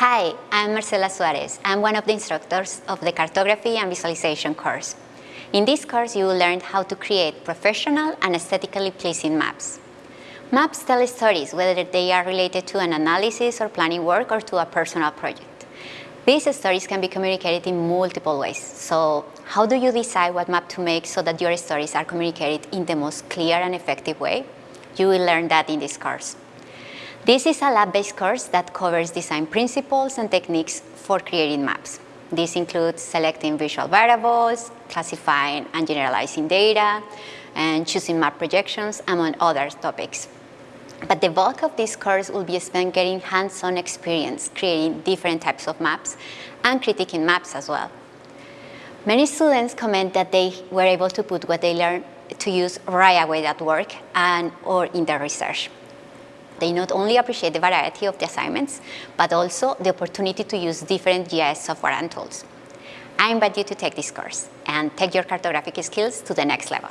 Hi, I'm Marcela Suarez. I'm one of the instructors of the Cartography and Visualization course. In this course, you will learn how to create professional and aesthetically pleasing maps. Maps tell stories, whether they are related to an analysis or planning work or to a personal project. These stories can be communicated in multiple ways. So how do you decide what map to make so that your stories are communicated in the most clear and effective way? You will learn that in this course. This is a lab-based course that covers design principles and techniques for creating maps. This includes selecting visual variables, classifying and generalizing data, and choosing map projections, among other topics. But the bulk of this course will be spent getting hands-on experience, creating different types of maps, and critiquing maps as well. Many students comment that they were able to put what they learned to use right away at work and or in their research. They not only appreciate the variety of the assignments, but also the opportunity to use different GIS software and tools. I invite you to take this course and take your cartographic skills to the next level.